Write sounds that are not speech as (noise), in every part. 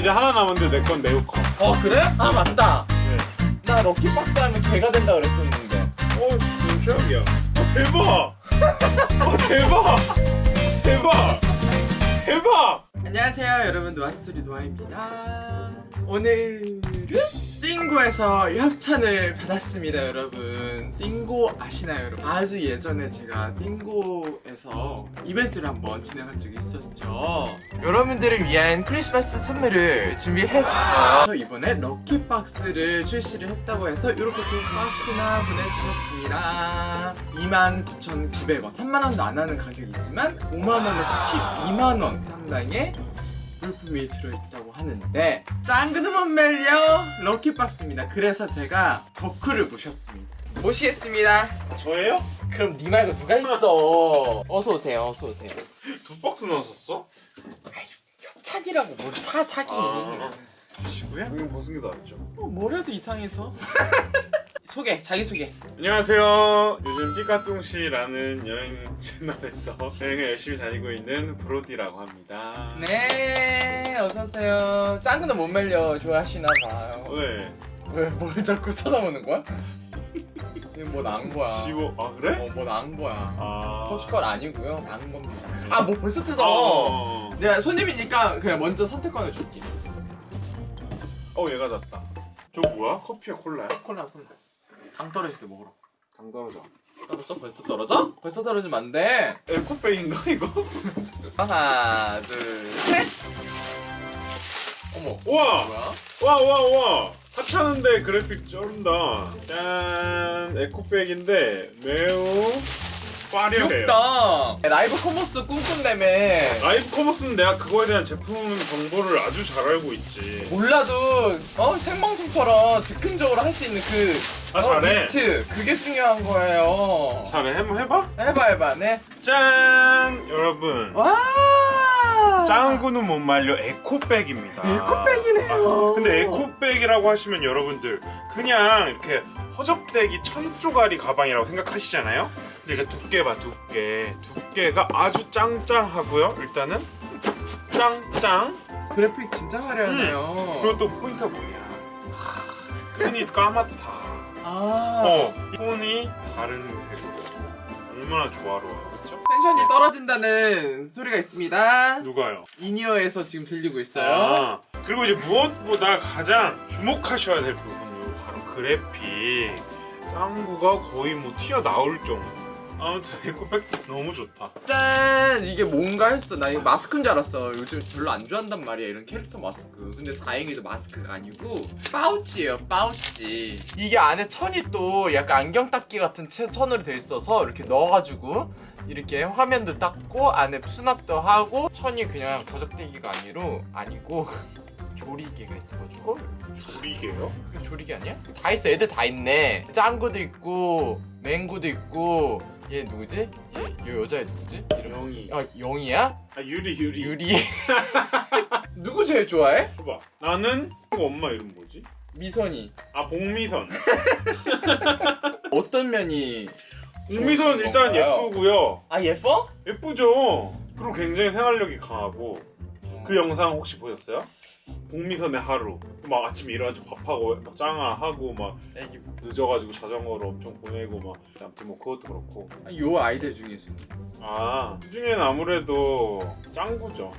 이제 하나 남았는데 내 건 매우 커. 어 그래? 아 맞다 네. 나 lucky box 하면 개가 된다 그랬었는데 어, 씨, 최악이야. 어, 대박! 어, 대박! 대박! 대박! 안녕하세요 여러분 노아스토리 노아입니다 오늘은 띵고에서 협찬을 받았습니다 여러분. 띵고 아시나요 여러분? 아주 예전에 제가 띵고에서 이벤트를 한번 진행한 적이 있었죠. 여러분들을 위한 크리스마스 선물을 준비했어요. 이번에 럭키박스를 출시를 했다고 해서 이렇게 또 박스나 보내주셨습니다. 29,900원. 3만원도 안 하는 가격이지만 5만원에서 12만원 상당의 물품이 들어있다고 하는데 못 말려 럭키박스입니다. 그래서 제가 덕후를 모셨습니다. 모시겠습니다. 저예요? 그럼 니 말고 누가 있어? 어서 오세요 어서 오세요. 두 박스 넣었었어? 협찬이라고 뭘사 사기 아. 드시고요. 여기 무슨 게 나왔죠? 어, 뭐라도 이상해서 (laughs) 소개 자기 소개 안녕하세요. 요즘 삐까뚱씨라는 여행 채널에서 (laughs) 여행을 열심히 다니고 있는 브로디라고 합니다. 네 어서오세요 짱그도 못 말려 좋아하시나 봐요 네. 왜 뭘 자꾸 쳐다보는 거야? 뭐 나은 거야 지워, 아, 그래? 어, 뭐 나은 거야 아. 포스컬 아니고요 나은 겁니다 아 뭐 벌써 뜯어 어, 어, 내가 손님이니까 그냥 먼저 선택권을 줄게 어, 얘가 낫다. 저 뭐야? 커피야, 콜라야? 콜라 콜라 당 떨어질 때 먹으러 당 떨어져. 떨어져? 벌써 떨어져? 벌써 떨어지면 안 돼 에코백인가, 이거? 하나 둘 셋 어머 우와! 뭐야? 와, 와, 와! 하찮은데 그래픽 쩔은다. 짠! 에코백인데 매우 화려해요. 귀엽다 라이브 커머스 꿈꾼다며 라이브 커머스는 내가 그거에 대한 제품 정보를 아주 잘 알고 있지. 몰라도 어 생방송처럼 즉흥적으로 할 수 있는 그 아, 어, 잘해. 비트 그게 중요한 거예요 잘해. 한번 해봐. 해봐 해봐 네 짠! 여러분. 와 짱구는 못 말려 에코백입니다. 에코백이네요. 아, 근데 에코백이라고 하시면 여러분들 그냥 이렇게 허접대기 천조가리 가방이라고 생각하시잖아요. 근데 이게 두께 봐 두께. 두께가 아주 짱짱하고요. 일단은 짱짱. 그래픽 진짜 화려하네요 그리고 또 포인트가 뭐냐? 하, 톤이 까맣다. 아 어, 톤이 다른 색으로. 얼마나 조화로워요, 그렇죠? 텐션이 떨어진다는 소리가 있습니다 누가요? 이니어에서 지금 들리고 있어요 아, 그리고 이제 무엇보다 가장 주목하셔야 될 부분이 바로 그래픽. 짱구가 거의 뭐 튀어나올 정도. 아무튼 에코백 너무 좋다. 짠! 이게 뭔가 했어. 나 이거 마스크인 줄 알았어. 요즘 별로 안 좋아한단 말이야 이런 캐릭터 마스크. 근데 다행히도 마스크가 아니고 파우치예요 파우치. 이게 안에 천이 또 약간 안경 닦기 같은 채- 천으로 돼 있어서 이렇게 넣어가지고 이렇게 화면도 닦고 안에 수납도 하고 천이 그냥 버적대기가 아니로 아니고 조리개가 있어가지고 조리개요? 이거 조리개 아니야? 다 있어 애들 다 있네 짱구도 있고 맹구도 있고 얘 누구지? 얘, 얘 여자애 누구지? 이름 영이. 아 영이야? 아 유리 유리. 유리 (laughs) 누구 제일 좋아해? 줘봐. 나는 그 엄마 이름 뭐지? 미선이 아 복미선. (laughs) 어떤 면이 복미선 일단 건가요? 예쁘고요. 아 예뻐? 예쁘죠. 그리고 굉장히 생활력이 강하고 그 영상 혹시 보셨어요? 복미선의 하루. 막 아침에 일어나서 밥하고 막 짱아하고 막 애기 늦어가지고 자전거로 엄청 보내고 막. 아무튼 뭐 그것도 그렇고. 아, 요 아이들 중에서 아 그중에는 아무래도 짱구죠.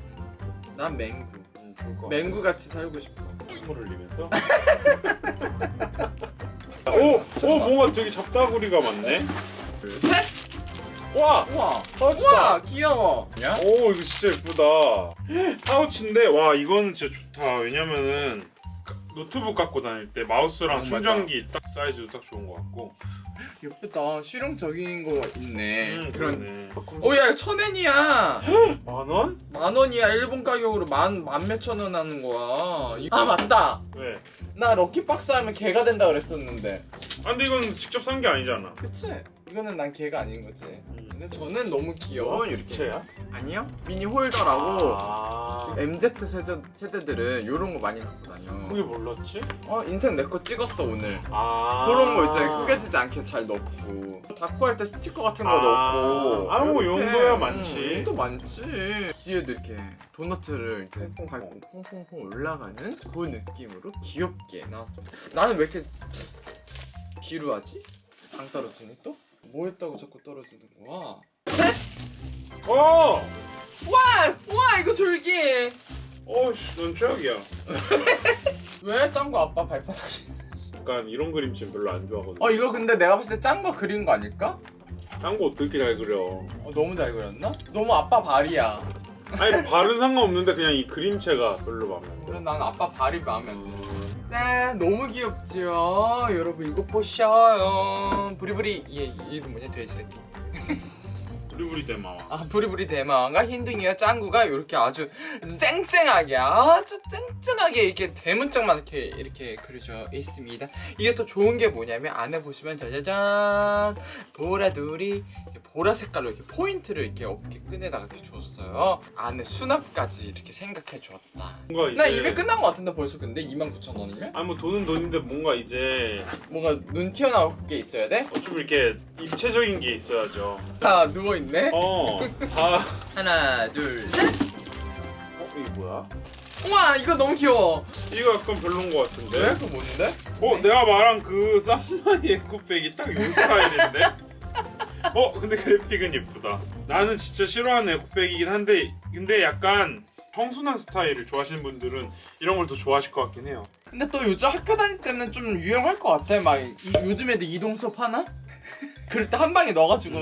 난 맹구. 음, 그럴 것 맹구 같이 살고 싶어. 콧물 흘리면서? (laughs) 오! 오 뭔가 되게 잡다구리가 많네. 셋! 와! 우와. 파우치다 우와 귀여워. 야? 오 이거 진짜 예쁘다. (laughs) 파우치인데 와 이거는 진짜 좋다. 왜냐면은 노트북 갖고 다닐 때 마우스랑 어, 충전기 딱 사이즈도 딱 좋은 것 같고. 예쁘다. 실용적인 거 있네. 음, 그런 오야 이거 천엔이야. 만원? 만 원이야 일본 가격으로. 만 만 몇천 원 하는 거야. 이- 아 맞다. 왜? 나 lucky box 하면 개가 된다 그랬었는데. 아 근데 이건 직접 산 게 아니잖아. 그치? 이거는 난 개가 아닌 거지. 음. 근데 저는 너무 귀여운 이렇게. 부채야? 아니요? 미니 홀더라고. 아 MZ 세대, 세대들은 이런 거 많이 갖고 다녀. 그게 몰랐지? 어 인생 내 거 찍었어 오늘. 아 그런 거 있잖아 구겨지지 않게 잘 넣고 닫고 할 때 스티커 같은 거 아. 넣고 아, 뭐 이렇게. 용도야 많지. 응, 용도 많지 뒤에도 이렇게 도너트를 이렇게 퐁퐁퐁 올라가는 그 느낌으로 귀엽게 나왔습니다 나는 왜 이렇게 기루하지? 당 떨어지니 또? 뭐 했다고 자꾸 떨어지는 거야? 셋! 어! 와! 와 이거 졸기. 어씨 넌 최악이야. (laughs) 왜 짱구 아빠 발바닥이? 약간 이런 그림체 별로 안 좋아하거든. 어 이거 근데 내가 봤을 때 짠 거 그린 거 아닐까? 딴 거 어떻게 잘 그려? 어, 너무 잘 그렸나? 너무 아빠 발이야. 아니 발은 상관없는데 그냥 이 그림체가 별로 마음에 안 들어. 난 아빠 발이 마음에 안 들어. 음, 짠 너무 귀엽죠 여러분 이거 보셔요. 부리부리. 얘 이름 뭐냐 돼지 새끼 (laughs) 부리부리 대마와 아 부리부리 대마왕과 흰둥이와 짱구가 이렇게 아주 쨍쨍하게 아주 쨍쨍하게 이렇게 대문짝만 이렇게 이렇게 그려져 있습니다. 이게 또 좋은 게 뭐냐면 안에 보시면 짜자잔 보라돌이 보라 색깔로 이렇게 포인트를 이렇게 어깨 끈에다가 이렇게 줬어요. 안에 수납까지 이렇게 생각해 줬다. 뭔가 나 입에 끝난 것 같은데 벌써 근데? 29,000원이면? 아뭐 돈은 돈인데 뭔가 이제 뭔가 눈 튀어나올 게 있어야 돼? 어, 좀 이렇게 입체적인 게 있어야죠. 다 누워있 네 어 다 하나 둘 셋 어? 이게 뭐야? 우와 이거 너무 귀여워 이거 약간 별론 것 같은데 왜? 그거 뭔데? 어 내가 말한 그 쌈마이 에코백이 딱 이 스타일인데? 어 근데 그래픽은 예쁘다 나는 진짜 싫어하는 에코백이긴 한데 근데 약간 청순한 스타일을 좋아하시는 분들은 이런 걸 더 좋아하실 것 같긴 해요 근데 또 요즘 학교 다닐 때는 좀 유행할 것 같아 막 이- 요즘 애들 이동 수업 하나? (laughs) 그럴 때 한 방에 넣어가지고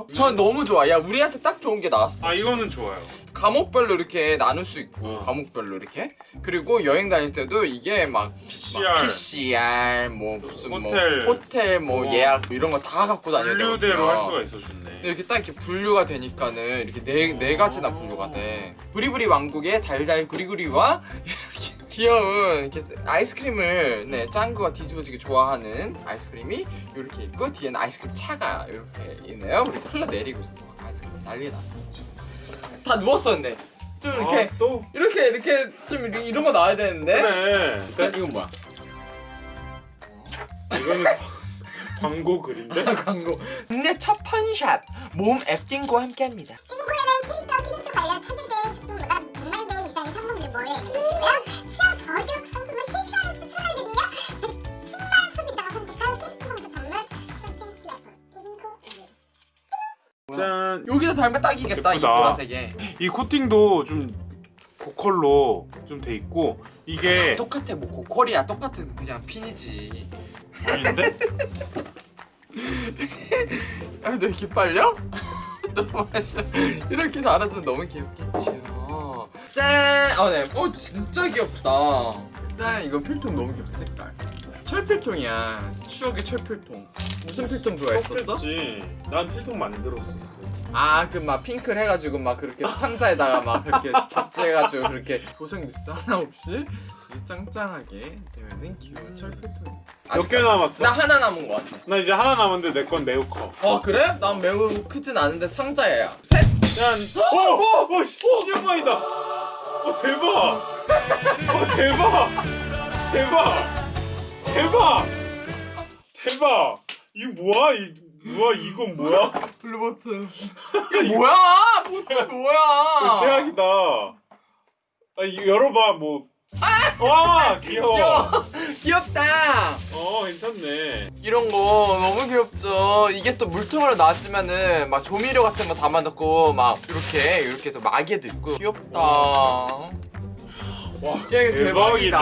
어? 저 너무 좋아 야 우리한테 딱 좋은 게 나왔어 아 이거는 좋아요 과목별로 이렇게 나눌 수 있고 어. 과목별로 이렇게 그리고 여행 다닐 때도 이게 막 PCR 막 PCR 뭐 무슨 호텔. 뭐 호텔 뭐 어. 예약 뭐 이런 거 다 갖고 다녀야 되거든요 분류대로 할 수가 있어 좋네 이렇게 딱 이렇게 분류가 되니까는 이렇게 네, 네 가지나 분류가 돼. 부리부리 왕국의 달달 구리구리와 (laughs) 이렇게 귀여운 이렇게 아이스크림을 네 짱구가 뒤집어지게 좋아하는 아이스크림이 이렇게 있고 뒤에는 아이스크림 차가 이렇게 있네요. 우리 흘러 내리고 있어. 막 아이스크림 난리 났어 지금. 다 누웠었는데 좀 이렇게 아, 또? 이렇게 이렇게 좀 이런- 거 나와야 되는데. 그래 자, 이건 뭐야? 이거는 광고 글인데? (laughs) 광고. 국내 첫 펀샵 몸 앱딩과 함께합니다. 짠! 여기다 달면 딱이겠다 이. 보라색에. 이 코팅도 좀 고컬로 좀 돼 있고 이게 똑같아 뭐 고퀄이야 똑같은 그냥 핀이지 아닌데? (laughs) 아 근데 (laughs) 이렇게 빨려? 너무 맛있어 이렇게 달아주면 너무 귀엽겠지요 짠! 아네 어 진짜 귀엽다 짠 이거 필통 너무 귀엽다 색깔 철필통이야 추억의 철필통 무슨 필통 좋아했었어? 난 필통 만들었었어. 아 그 막 핑클 해가지고 막 그렇게 (laughs) 상자에다가 막 그렇게 잡지해가지고 그렇게 고생 미스 하나 없이 이렇게 짱짱하게 되면은 귀여운 철필통 몇 개 남았어? 나 하나 남은 것 같아 나 이제 하나 남았는데 내 건 매우 커. 어 그래? 난 매우 크진 않은데 상자예요 셋! 짠! 오! 오! 오! 시- 신형만이다! 어 대박! 어 대박! 대박! 대박! 대박! 이거 뭐야? 이 뭐야? 이건 뭐야? 블루버튼 이거 뭐야? 뭐야? 뭐야? 이거 최악이다. 아 이거 열어봐 뭐. 와 귀여워. 귀여워 귀엽다 어 괜찮네. 이런 거 너무 귀엽죠 이게 또 물통으로 나왔지만은 막 조미료 같은 거 담아놓고 막 이렇게 이렇게 또 마개도 있고 귀엽다 와 대박이다.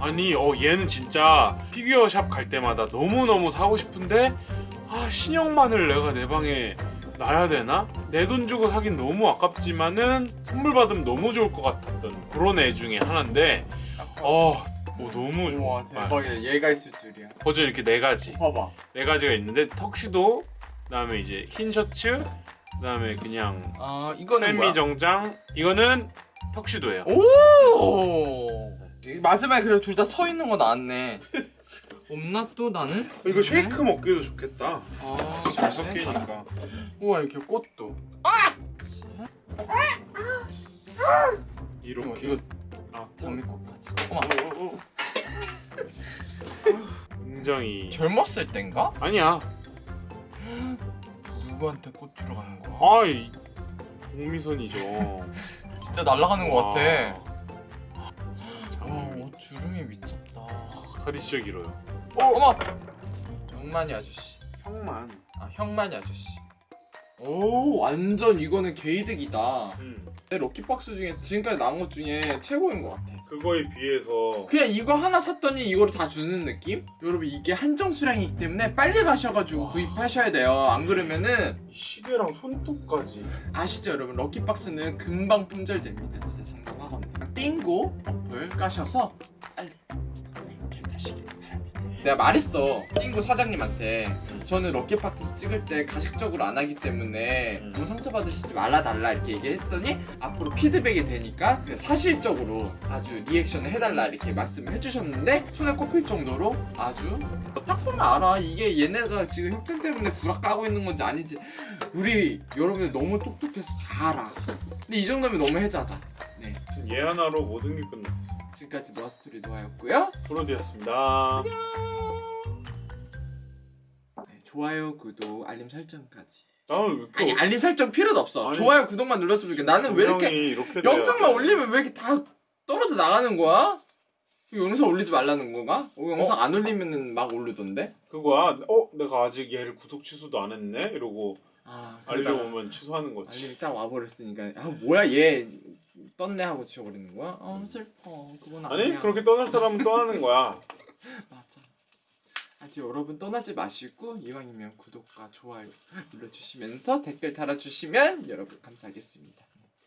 아니 어 얘는 진짜 피규어 샵 갈 때마다 너무 너무 사고 싶은데 아 신형만을 내가 내 방에 놔야 되나? 내 돈 주고 사긴 너무 아깝지만은 선물 받으면 너무 좋을 것 같았던 그런 애 중에 하나인데 어, 어 너무 좋아. 우와 대박이야 얘가 있을 줄이야 버전 이렇게 네 가지 봐봐 네 가지가 있는데 턱시도 그다음에 이제 흰 셔츠 그다음에 그냥 아 이거는 뭐야? 정장 이거는 턱시도예요. 오 마지막에 그래 둘 다 서 있는 거 나왔네 (laughs) 없나 또 나는? 이거 쉐이크 먹기도 좋겠다. 아, 잘 섞이니까. 우와 이렇게 꽃도 이렇게 이거 아 장미꽃까지. 어머. 어, 어, 어. 굉장히 젊었을 땐가? 아니야 누구한테 꽃 주러 가는 거야? 아이 공미선이죠 (laughs) 진짜 날아가는 것 같아. 와, 옷 주름이 미쳤다. 다리 진짜 길어요 어머! 영만이 아저씨. 형만 아, 형만이 아저씨. 오, 완전 이거는 개이득이다. 음, 내 럭키박스 중에서 지금까지 나온 것 중에 최고인 것 같아. 그거에 비해서 그냥 이거 하나 샀더니 이거를 다 주는 느낌? 여러분 이게 한정 수량이기 때문에 빨리 가셔가지고 구입하셔야 돼요. 안 그러면은 시계랑 손톱까지 아시죠 여러분 럭키박스는 금방 품절됩니다. 진짜 장담하거든요. 띵고 어플 까셔서 빨리 캡하시길 바랍니다. 내가 말했어 띵고 사장님한테 저는 럭키박스 찍을 때 가식적으로 안 하기 때문에 음. 너무 상처받으시지 말라 달라 이렇게 얘기했더니 앞으로 피드백이 되니까 그 사실적으로 아주 리액션을 해달라 이렇게 말씀을 해주셨는데 손에 꼽힐 정도로 아주 딱 보면 알아. 이게 얘네가 지금 협찬 때문에 구락 까고 있는 건지 아닌지 우리 여러분들 너무 똑똑해서 다 알아. 근데 이 정도면 너무 해자다. 네. 지금 얘 하나로 모든 게 끝났어. 지금까지 노아스토리 노아였고요. 브로디였습니다. 네, 좋아요 구독 알림 설정까지. 나는 왜 아니 알림 설정 필요도 없어. 아니, 좋아요 구독만 눌렀으면 좋겠어 나는 왜 이렇게 이렇게 돼야 영상만 돼. 올리면 왜 이렇게 다 떨어져 나가는 거야? 이 영상 올리지 말라는 건가? 어, 영상 안 올리면은 막 오르던데? 그거야 어 내가 아직 얘를 구독 취소도 안 했네? 이러고 아, 알림 오면 취소하는 거지. 알림이 딱 와버렸으니까. 아 뭐야 얘 떴네 하고 지워버리는 거야? 어 슬퍼. 그건 아니야 아니 그렇게 떠날 사람은 떠나는 거야. (laughs) 맞아 아직 여러분 떠나지 마시고 이왕이면 구독과 좋아요 눌러주시면서 댓글 달아주시면 여러분 감사하겠습니다